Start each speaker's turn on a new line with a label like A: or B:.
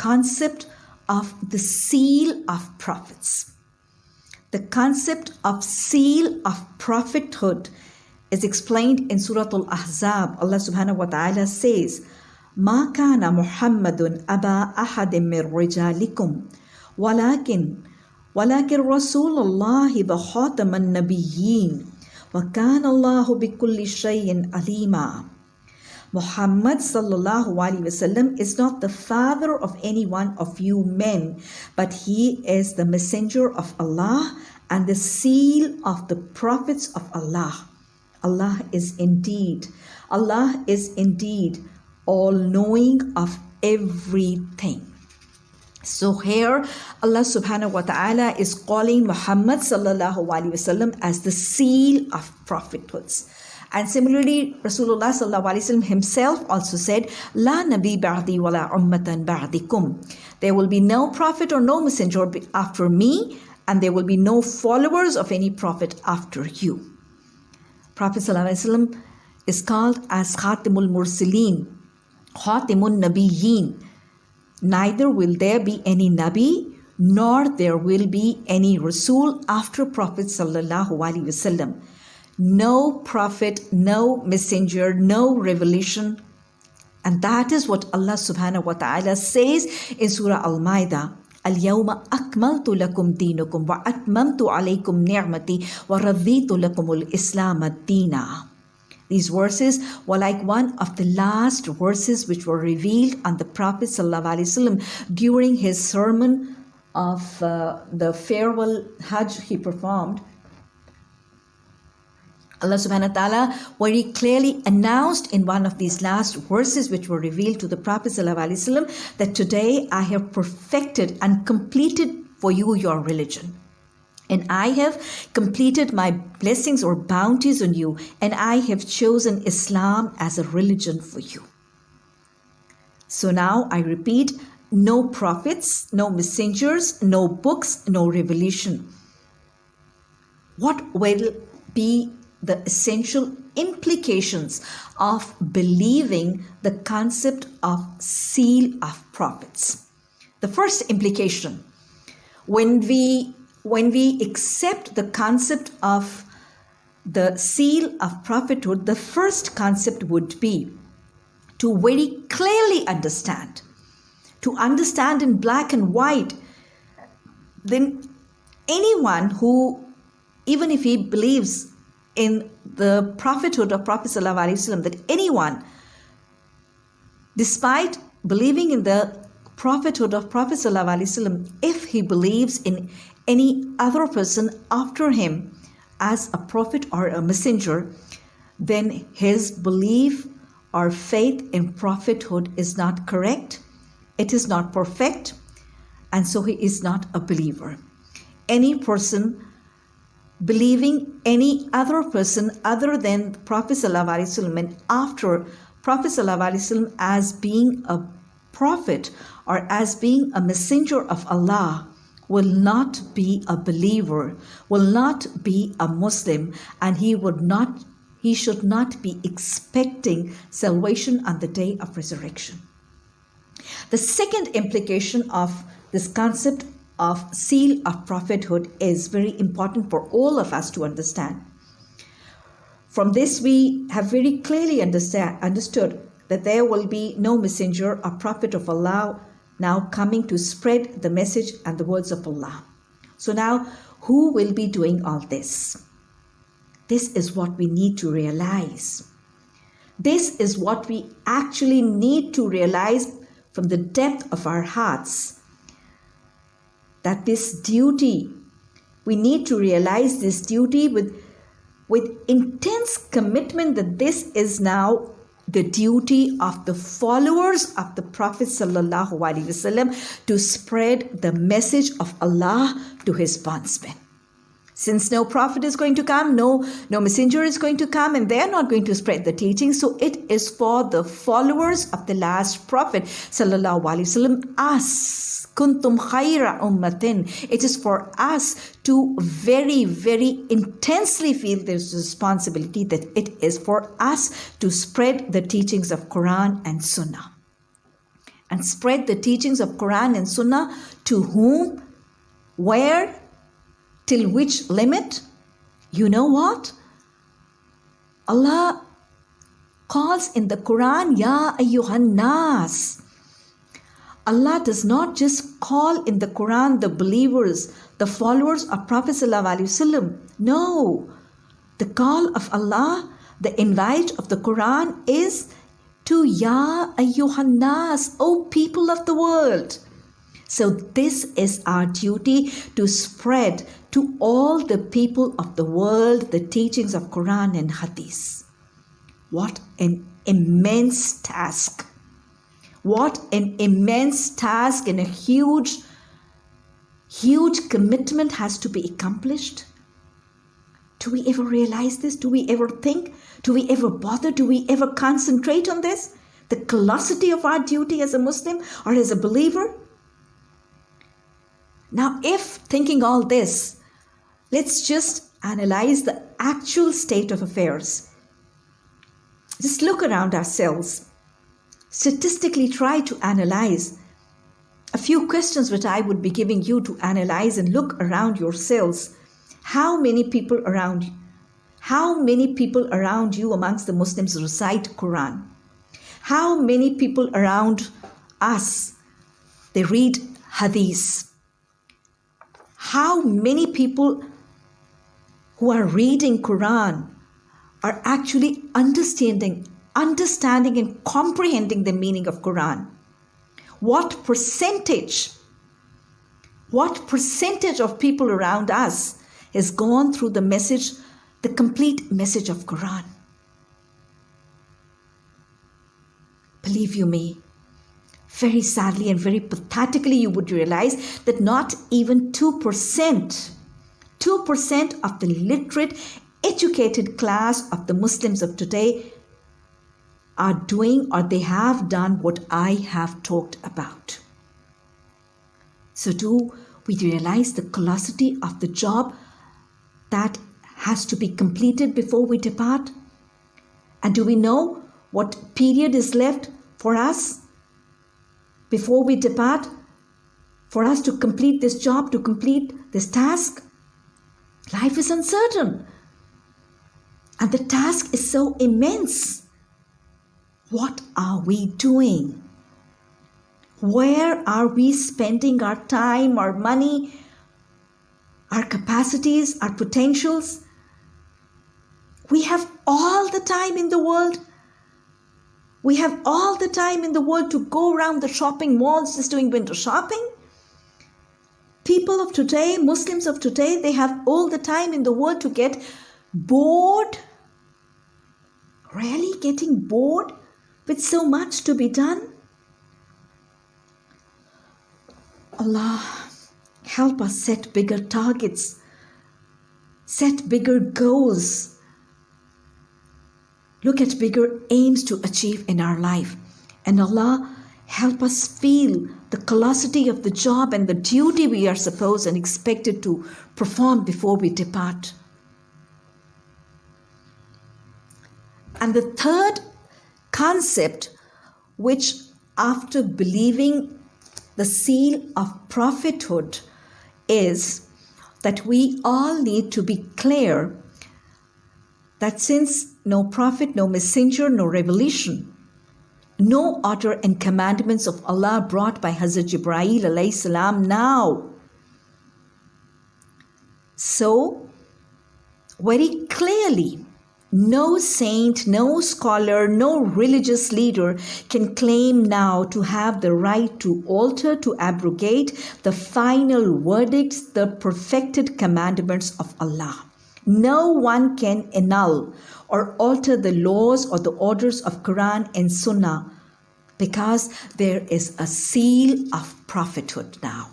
A: concept of the seal of prophets. The concept of seal of prophethood is explained in Surah Al Ahzab. Allah subhanahu wa ta'ala says, ما كان محمد أبا أحد من رجالكم ولكن ولكن رسول الله وخاتم النبيين وكان الله بكل شيء عليما Muhammad sallallahu alaihi wasallam is not the father of any one of you men, but he is the messenger of Allah and the seal of the prophets of Allah. Allah is indeed, Allah is indeed all knowing of everything. So here Allah subhanahu wa ta'ala is calling Muhammad sallallahu alaihi wasallam as the seal of prophethoods. And similarly, Rasulullah himself also said, "La nabi ba'di wala ummatan ba'dikum." There will be no prophet or no messenger after me, and there will be no followers of any prophet after you. Prophet is called as Khatimul Mursaleen, Khatimun Nabiyyin neither will there be any Nabi nor there will be any Rasul after Prophet Sallallahu Alaihi Wasallam No prophet, no messenger, no revelation. And that is what Allah subhanahu wa ta'ala says in Surah Al-Ma'idah. اليوم أكملت لكم دينكم وأتممت عليكم نعمتي ورضيت لكم الإسلام دينا these verses were like one of the last verses which were revealed on the Prophet ﷺ during his sermon of uh, the farewell Hajj he performed. Allah subhanahu wa ta'ala very clearly announced in one of these last verses which were revealed to the Prophet ﷺ that today I have perfected and completed for you your religion. And I have completed my blessings or bounties on you, and I have chosen Islam as a religion for you. So now I repeat no prophets, no messengers, no books, no revelation. What will be the essential implications of believing the concept of seal of prophets? The first implication when we when we accept the concept of the seal of prophethood, the first concept would be to very clearly understand, to understand in black and white, then anyone who, even if he believes in the prophethood of Prophet ﷺ, that anyone, despite believing in the prophethood of Prophet ﷺ, if he believes in any other person after him as a prophet or a messenger, then his belief or faith in prophethood is not correct, it is not perfect, and so he is not a believer. Any person believing any other person other than Prophet ﷺ after Prophet ﷺ as being a prophet or as being a messenger of Allah will not be a believer, will not be a Muslim, and he would not he should not be expecting salvation on the day of resurrection. The second implication of this concept of seal of prophethood is very important for all of us to understand. From this, we have very clearly understand, understood that there will be no messenger or prophet of Allah now coming to spread the message and the words of Allah. So now, who will be doing all this? This is what we need to realize. This is what we actually need to realize from the depth of our hearts. That this duty, we need to realize this duty with, with intense commitment that this is now the duty of the followers of the Prophet wasallam to spread the message of Allah to his bondsmen. Since no prophet is going to come, no, no messenger is going to come, and they're not going to spread the teaching. So it is for the followers of the last prophet, sallallahu alaihi wasallam, us kuntum khaira ummatin. It is for us to very, very intensely feel this responsibility that it is for us to spread the teachings of Quran and Sunnah. and spread the teachings of Quran and Sunnah to whom, where, till which limit? You know what? Allah calls in the Quran, Ya ayyuhan nas. Allah does not just call in the Quran the believers, the followers of Prophet. No. The call of Allah, the invite of the Quran is to Ya ayyuhan nas, O people of the world. So this is our duty to spread to all the people of the world the teachings of Quran and Hadith. What an immense task. What an immense task and a huge, huge commitment has to be accomplished. Do we ever realize this? Do we ever think? Do we ever bother? Do we ever concentrate on this? The colossity of our duty as a Muslim or as a believer? Now, if thinking all this, let's just analyze the actual state of affairs. Just look around ourselves. Statistically, try to analyze a few questions which I would be giving you to analyze and look around yourselves. How many people around you? How many people around you amongst the Muslims recite Quran? How many people around us they read Hadith? How many people who are reading Quran are actually understanding, understanding and comprehending the meaning of Quran. What percentage, what percentage of people around us has gone through the message, the complete message of Quran? Believe you me, very sadly and very pathetically, you would realize that not even 2%, 2% of the literate, educated class of the Muslims of today are doing or they have done what I have talked about. So, do we realize the colossity of the job that has to be completed before we depart? And do we know what period is left for us? Before we depart, for us to complete this job, to complete this task. Life is uncertain. And the task is so immense. What are we doing? Where are we spending our time, our money, our capacities, our potentials? We have all the time in the world we have all the time in the world to go around the shopping malls just doing window shopping. People of today, Muslims of today, they have all the time in the world to get bored. Really getting bored with so much to be done? Allah, help us set bigger targets, set bigger goals look at bigger aims to achieve in our life. And Allah, help us feel the colossity of the job and the duty we are supposed and expected to perform before we depart. And the third concept, which after believing the seal of prophethood, is that we all need to be clear that since no prophet, no messenger, no revelation, no order and commandments of Allah brought by Hazrat Jibreel alayhi salam now. So, very clearly, no saint, no scholar, no religious leader can claim now to have the right to alter, to abrogate the final verdicts, the perfected commandments of Allah. No one can annul or alter the laws or the orders of Quran and Sunnah because there is a seal of prophethood now.